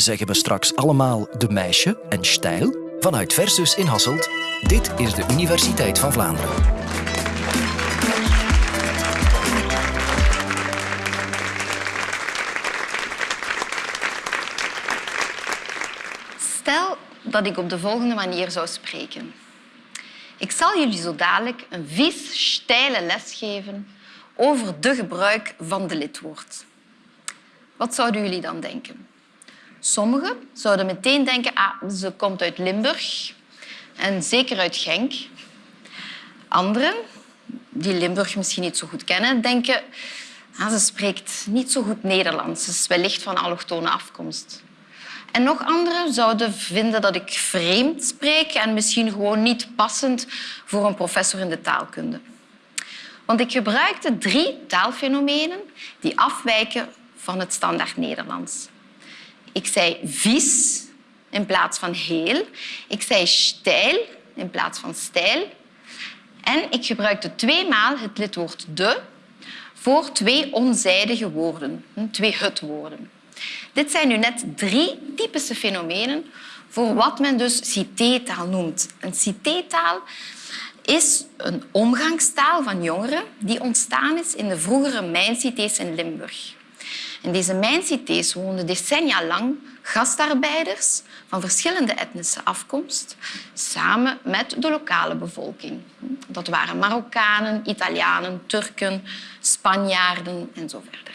zeggen we straks allemaal de meisje en stijl? Vanuit Versus in Hasselt, dit is de Universiteit van Vlaanderen. Stel dat ik op de volgende manier zou spreken. Ik zal jullie zo dadelijk een vies, steile les geven over de gebruik van de lidwoord. Wat zouden jullie dan denken? Sommigen zouden meteen denken, ah, ze komt uit Limburg en zeker uit Genk. Anderen, die Limburg misschien niet zo goed kennen, denken, ah, ze spreekt niet zo goed Nederlands. Ze is wellicht van allochtone afkomst. En nog anderen zouden vinden dat ik vreemd spreek en misschien gewoon niet passend voor een professor in de taalkunde. Want ik gebruikte drie taalfenomenen die afwijken van het standaard Nederlands. Ik zei vies in plaats van heel. Ik zei stijl in plaats van stijl. En ik gebruikte tweemaal het lidwoord de voor twee onzijdige woorden, twee het-woorden. Dit zijn nu net drie typische fenomenen voor wat men dus citeetaal noemt. Een citeetaal is een omgangstaal van jongeren die ontstaan is in de vroegere mijncités in Limburg. In deze mijncités woonden decennia lang gastarbeiders van verschillende etnische afkomst samen met de lokale bevolking. Dat waren Marokkanen, Italianen, Turken, Spanjaarden en zo verder.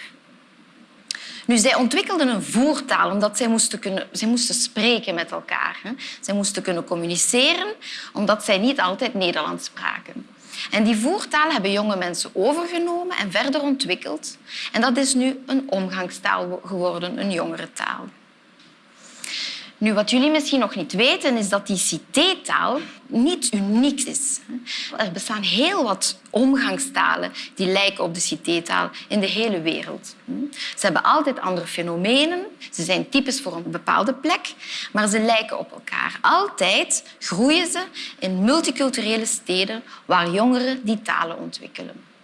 Nu, zij ontwikkelden een voertaal omdat zij moesten, kunnen, zij moesten spreken met elkaar. Zij moesten kunnen communiceren omdat zij niet altijd Nederlands spraken. En die voertaal hebben jonge mensen overgenomen en verder ontwikkeld. En dat is nu een omgangstaal geworden, een jongere taal. Nu, wat jullie misschien nog niet weten, is dat die cité-taal niet uniek is. Er bestaan heel wat omgangstalen die lijken op de cité-taal in de hele wereld. Ze hebben altijd andere fenomenen, ze zijn typisch voor een bepaalde plek, maar ze lijken op elkaar. Altijd groeien ze in multiculturele steden waar jongeren die talen ontwikkelen.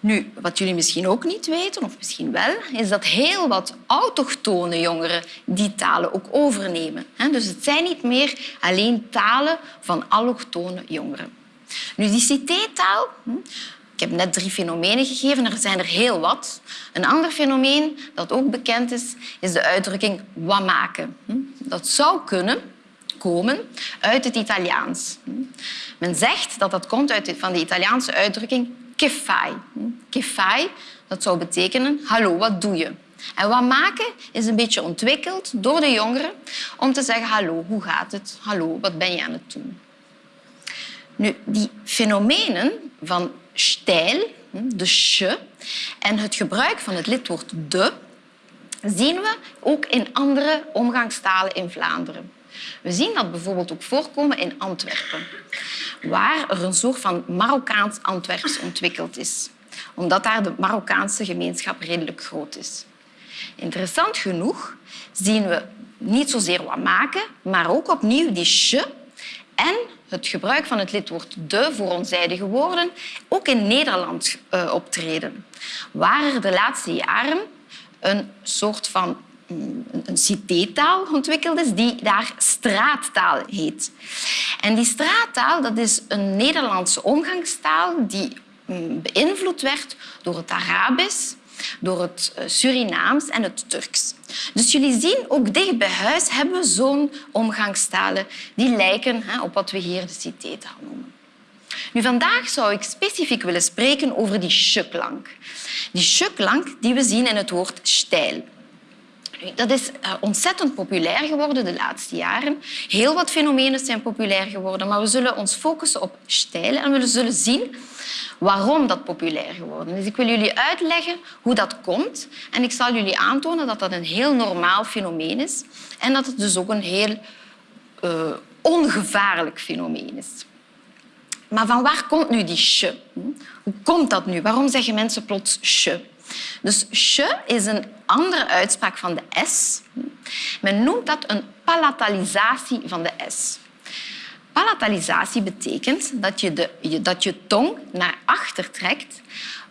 Nu, wat jullie misschien ook niet weten, of misschien wel, is dat heel wat autochtone jongeren die talen ook overnemen. Dus het zijn niet meer alleen talen van allochtone jongeren. Nu, die cité-taal, hm, ik heb net drie fenomenen gegeven, er zijn er heel wat. Een ander fenomeen dat ook bekend is, is de uitdrukking wat maken. Hm. Dat zou kunnen komen uit het Italiaans. Hm. Men zegt dat dat komt uit van de Italiaanse uitdrukking kefai. Kefai, dat zou betekenen hallo, wat doe je? En wat maken is een beetje ontwikkeld door de jongeren om te zeggen hallo, hoe gaat het? Hallo, wat ben je aan het doen? Nu, die fenomenen van stijl, de sh, en het gebruik van het lidwoord de, zien we ook in andere omgangstalen in Vlaanderen. We zien dat bijvoorbeeld ook voorkomen in Antwerpen, waar er een soort van Marokkaans-Antwerps ontwikkeld is, omdat daar de Marokkaanse gemeenschap redelijk groot is. Interessant genoeg zien we niet zozeer wat maken, maar ook opnieuw die sh en het gebruik van het lidwoord de voor onzijdige woorden ook in Nederland uh, optreden, waar er de laatste jaren een soort van een cité-taal ontwikkeld is die daar straattaal heet. En die straattaal dat is een Nederlandse omgangstaal die mm, beïnvloed werd door het Arabisch, door het eh, Surinaams en het Turks. Dus jullie zien, ook dicht bij huis hebben we zo'n omgangstalen die lijken op wat we hier de cité-taal noemen. Nu, vandaag zou ik specifiek willen spreken over die sh-klank. Die sh-klank die we zien in het woord stijl. Dat is eh, ontzettend populair geworden de laatste jaren. Heel wat fenomenen zijn populair geworden, maar we zullen ons focussen op stijl en we zullen zien waarom dat populair geworden is. Ik wil jullie uitleggen hoe dat komt en ik zal jullie aantonen dat dat een heel normaal fenomeen is en dat het dus ook een heel uh, ongevaarlijk fenomeen is. Maar van waar komt nu die sh? Hoe komt dat nu? Waarom zeggen mensen plots sh? Dus sh is een andere uitspraak van de s. Men noemt dat een palatalisatie van de s. Palatalisatie betekent dat je, de, dat je tong naar achter trekt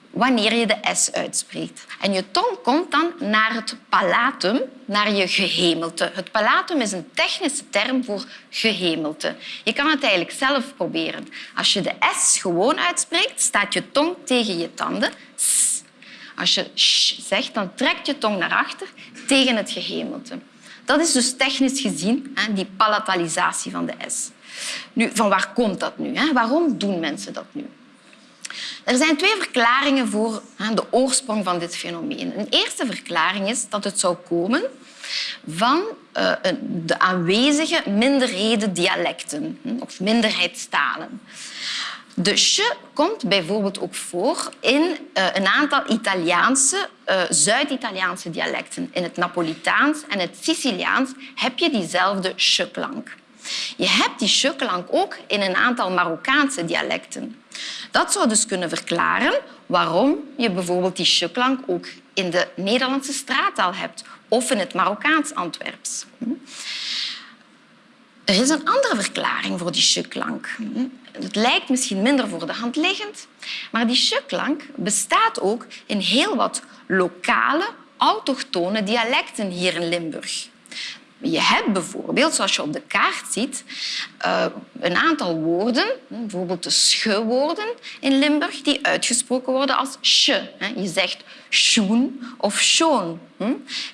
wanneer je de S uitspreekt. En je tong komt dan naar het palatum, naar je gehemelte. Het palatum is een technische term voor gehemelte. Je kan het eigenlijk zelf proberen. Als je de S gewoon uitspreekt, staat je tong tegen je tanden. Als je zegt, dan trekt je tong naar achter tegen het gehemelte. Dat is dus technisch gezien die palatalisatie van de S. Nu, van waar komt dat nu? Waarom doen mensen dat nu? Er zijn twee verklaringen voor de oorsprong van dit fenomeen. Een eerste verklaring is dat het zou komen van eh, de aanwezige minderheden dialecten hm, of minderheidstalen. De sh komt bijvoorbeeld ook voor in uh, een aantal Italiaanse, uh, Zuid-Italiaanse dialecten. In het Napolitaans en het Siciliaans heb je diezelfde sh-klank. Je hebt die sh-klank ook in een aantal Marokkaanse dialecten. Dat zou dus kunnen verklaren waarom je bijvoorbeeld die sh-klank ook in de Nederlandse straattaal hebt of in het Marokkaans Antwerps. Er is een andere verklaring voor die sh-klank. Het lijkt misschien minder voor de hand liggend, maar die sh-klank bestaat ook in heel wat lokale, autochtone dialecten hier in Limburg. Je hebt bijvoorbeeld, zoals je op de kaart ziet, eh, een aantal woorden, bijvoorbeeld de sch-woorden in Limburg, die uitgesproken worden als sh. Je zegt schoen of schoon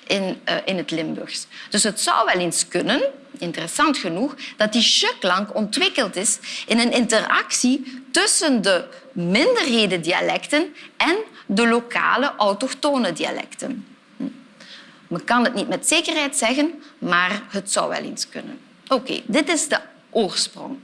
in, eh, in het Limburgs. Dus het zou wel eens kunnen, interessant genoeg, dat die sh-klank ontwikkeld is in een interactie tussen de minderhedendialecten en de lokale autochtone dialecten. Men kan het niet met zekerheid zeggen, maar het zou wel eens kunnen. Oké, dit is de oorsprong.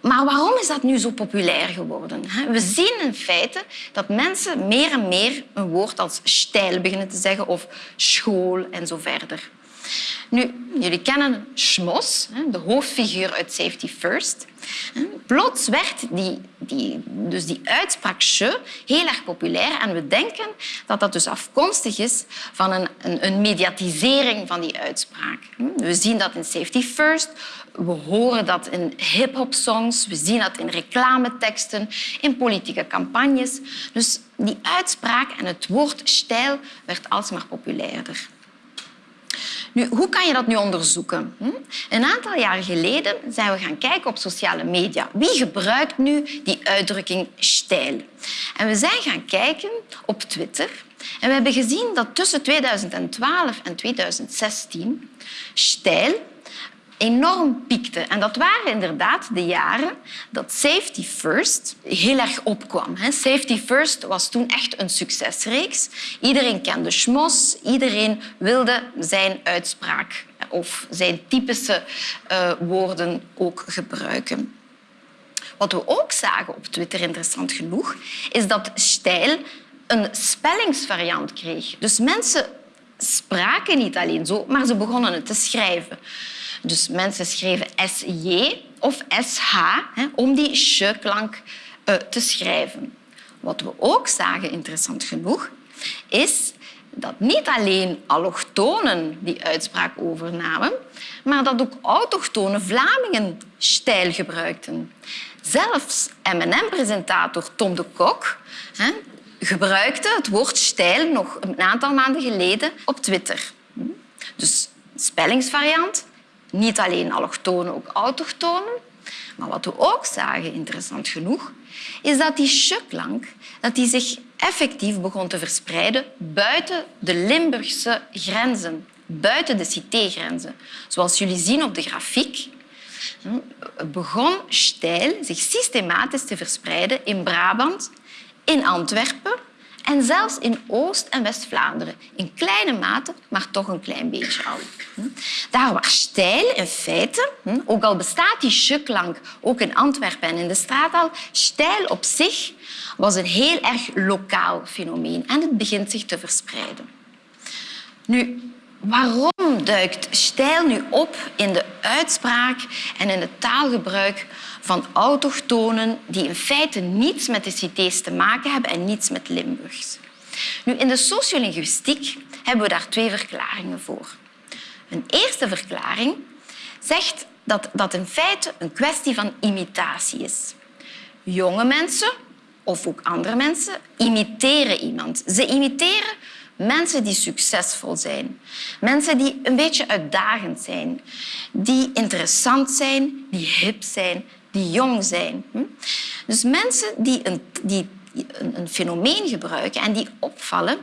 Maar waarom is dat nu zo populair geworden? We zien in feite dat mensen meer en meer een woord als stijl beginnen te zeggen of school en zo verder. Nu, jullie kennen Schmos, de hoofdfiguur uit Safety First. Plots werd die, die, dus die uitspraak heel erg populair en we denken dat dat dus afkomstig is van een, een, een mediatisering van die uitspraak. We zien dat in Safety First, we horen dat in hip-hop songs, we zien dat in reclameteksten, in politieke campagnes. Dus die uitspraak en het woord stijl werd alsmaar populairder. Nu, hoe kan je dat nu onderzoeken? Hm? Een aantal jaar geleden zijn we gaan kijken op sociale media. Wie gebruikt nu die uitdrukking stijl? En we zijn gaan kijken op Twitter. En we hebben gezien dat tussen 2012 en 2016 stijl enorm piekte. En dat waren inderdaad de jaren dat Safety First heel erg opkwam. Safety First was toen echt een succesreeks. Iedereen kende Schmos, iedereen wilde zijn uitspraak of zijn typische uh, woorden ook gebruiken. Wat we ook zagen op Twitter, interessant genoeg, is dat stijl een spellingsvariant kreeg. Dus mensen spraken niet alleen zo, maar ze begonnen het te schrijven. Dus mensen schreven SJ of SH hè, om die sh-klank uh, te schrijven. Wat we ook zagen, interessant genoeg, is dat niet alleen allochtonen die uitspraak overnamen, maar dat ook autochtone Vlamingen stijl gebruikten. Zelfs M&M-presentator Tom de Kok hè, gebruikte het woord stijl nog een aantal maanden geleden op Twitter. Dus spellingsvariant, niet alleen allochtonen, ook autochtonen. Maar wat we ook zagen, interessant genoeg, is dat die sh-klank dat die zich effectief begon te verspreiden buiten de Limburgse grenzen, buiten de cité-grenzen. Zoals jullie zien op de grafiek, hm, begon stijl zich systematisch te verspreiden in Brabant, in Antwerpen en zelfs in Oost- en West-Vlaanderen. In kleine mate, maar toch een klein beetje al. Hm. Daar waar stijl in feite, hm, ook al bestaat die sh-klank ook in Antwerpen en in de straattaal, stijl op zich was een heel erg lokaal fenomeen en het begint zich te verspreiden. Nu, waarom duikt stijl nu op in de uitspraak en in het taalgebruik van autochtonen die in feite niets met de cités te maken hebben en niets met Limburgs. Nu, in de sociolinguïstiek hebben we daar twee verklaringen voor. Een eerste verklaring zegt dat dat in feite een kwestie van imitatie is. Jonge mensen of ook andere mensen imiteren iemand. Ze imiteren mensen die succesvol zijn. Mensen die een beetje uitdagend zijn. Die interessant zijn, die hip zijn, die jong zijn. Hm? Dus mensen die een, die een, fenomeen gebruiken en die opvallen,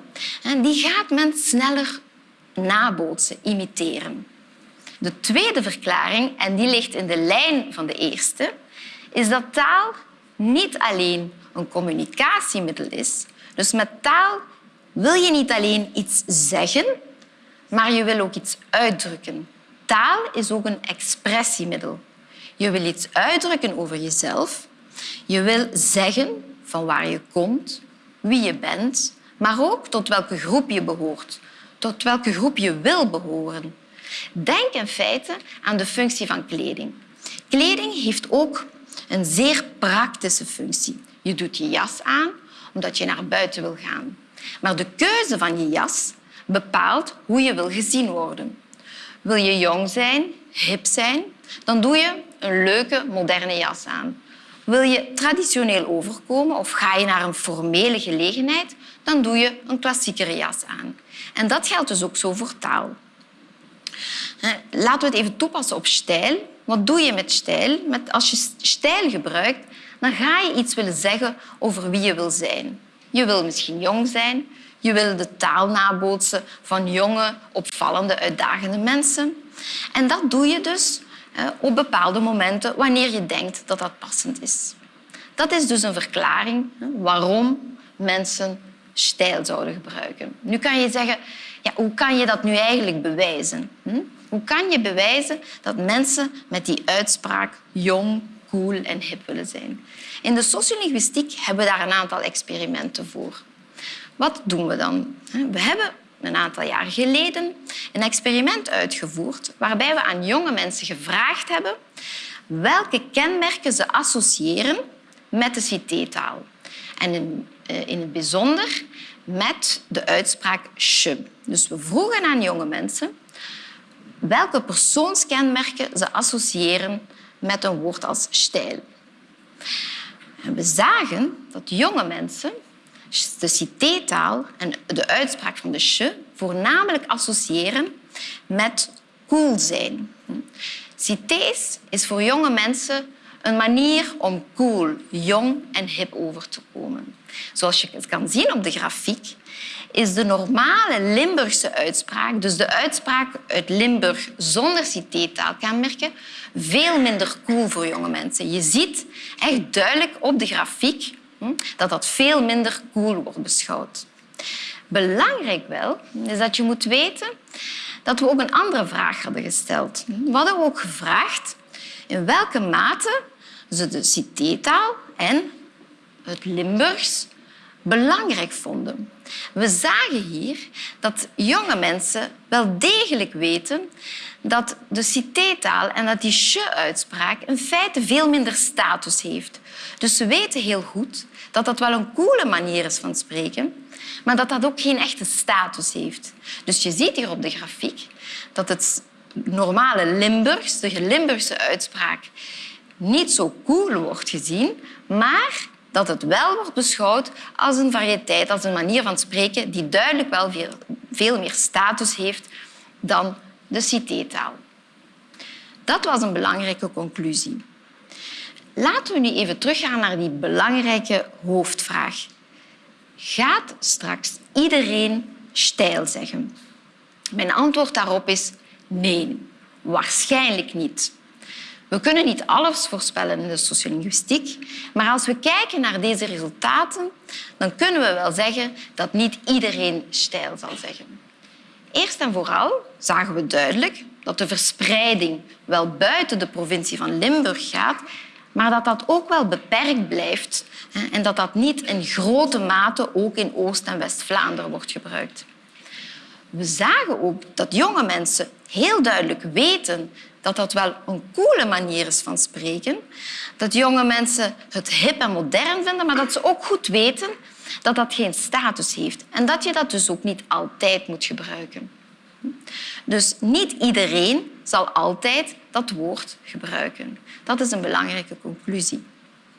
die gaat men sneller nabootsen, imiteren. De tweede verklaring, en die ligt in de lijn van de eerste, is dat taal niet alleen een communicatiemiddel is. Dus met taal wil je niet alleen iets zeggen, maar je wil ook iets uitdrukken. Taal is ook een expressiemiddel. Je wil iets uitdrukken over jezelf. Je wil zeggen van waar je komt, wie je bent, maar ook tot welke groep je behoort, tot welke groep je wil behoren. Denk in feite aan de functie van kleding. Kleding heeft ook een zeer praktische functie. Je doet je jas aan omdat je naar buiten wil gaan. Maar de keuze van je jas bepaalt hoe je wil gezien worden. Wil je jong zijn, hip zijn, dan doe je een leuke, moderne jas aan. Wil je traditioneel overkomen of ga je naar een formele gelegenheid, dan doe je een klassiekere jas aan. En dat geldt dus ook zo voor taal. Laten we het even toepassen op stijl. Wat doe je met stijl? Als je stijl gebruikt, dan ga je iets willen zeggen over wie je wil zijn. Je wil misschien jong zijn. Je wil de taal nabootsen van jonge, opvallende, uitdagende mensen. En dat doe je dus op bepaalde momenten wanneer je denkt dat dat passend is. Dat is dus een verklaring waarom mensen stijl zouden gebruiken. Nu kan je zeggen, ja, hoe kan je dat nu eigenlijk bewijzen? Hoe kan je bewijzen dat mensen met die uitspraak jong, cool en hip willen zijn? In de sociolinguïstiek hebben we daar een aantal experimenten voor. Wat doen we dan? We hebben een aantal jaar geleden een experiment uitgevoerd waarbij we aan jonge mensen gevraagd hebben welke kenmerken ze associëren met de cité-taal. En in, eh, in het bijzonder met de uitspraak je. Dus we vroegen aan jonge mensen welke persoonskenmerken ze associëren met een woord als stijl. We zagen dat jonge mensen de cité-taal en de uitspraak van de che voornamelijk associëren met cool zijn. Cités is voor jonge mensen een manier om cool, jong en hip over te komen. Zoals je kan zien op de grafiek, is de normale Limburgse uitspraak, dus de uitspraak uit Limburg zonder cité-taalkenmerken, veel minder cool voor jonge mensen. Je ziet echt duidelijk op de grafiek hm, dat dat veel minder cool wordt beschouwd. Belangrijk wel is dat je moet weten dat we ook een andere vraag hadden gesteld. We hadden ook gevraagd in welke mate ze de cité-taal en het Limburgs belangrijk vonden. We zagen hier dat jonge mensen wel degelijk weten dat de cité-taal en dat die je-uitspraak in feite veel minder status heeft. Dus ze weten heel goed dat dat wel een coole manier is van spreken, maar dat dat ook geen echte status heeft. Dus je ziet hier op de grafiek dat het normale Limburgs, de Limburgse uitspraak, niet zo cool wordt gezien, maar dat het wel wordt beschouwd als een variëteit, als een manier van spreken die duidelijk wel veel, meer status heeft dan de cité-taal. Dat was een belangrijke conclusie. Laten we nu even teruggaan naar die belangrijke hoofdvraag. Gaat straks iedereen stijl zeggen? Mijn antwoord daarop is nee, waarschijnlijk niet. We kunnen niet alles voorspellen in de sociolinguïstiek, maar als we kijken naar deze resultaten, dan kunnen we wel zeggen dat niet iedereen stijl zal zeggen. Eerst en vooral zagen we duidelijk dat de verspreiding wel buiten de provincie van Limburg gaat, maar dat dat ook wel beperkt blijft en dat dat niet in grote mate ook in Oost- en West-Vlaanderen wordt gebruikt. We zagen ook dat jonge mensen heel duidelijk weten dat dat wel een coole manier is van spreken. Dat jonge mensen het hip en modern vinden, maar dat ze ook goed weten dat dat geen status heeft. En dat je dat dus ook niet altijd moet gebruiken. Dus niet iedereen zal altijd dat woord gebruiken. Dat is een belangrijke conclusie.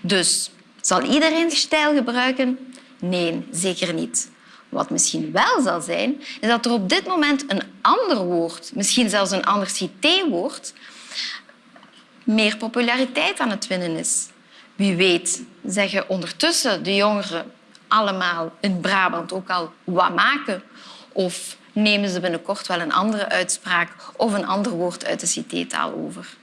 Dus Zal iedereen stijl gebruiken? Nee, zeker niet. Wat misschien wel zal zijn, is dat er op dit moment een ander woord, misschien zelfs een ander cité-woord, meer populariteit aan het winnen is. Wie weet zeggen ondertussen de jongeren allemaal in Brabant ook al wat maken of nemen ze binnenkort wel een andere uitspraak of een ander woord uit de cité-taal over.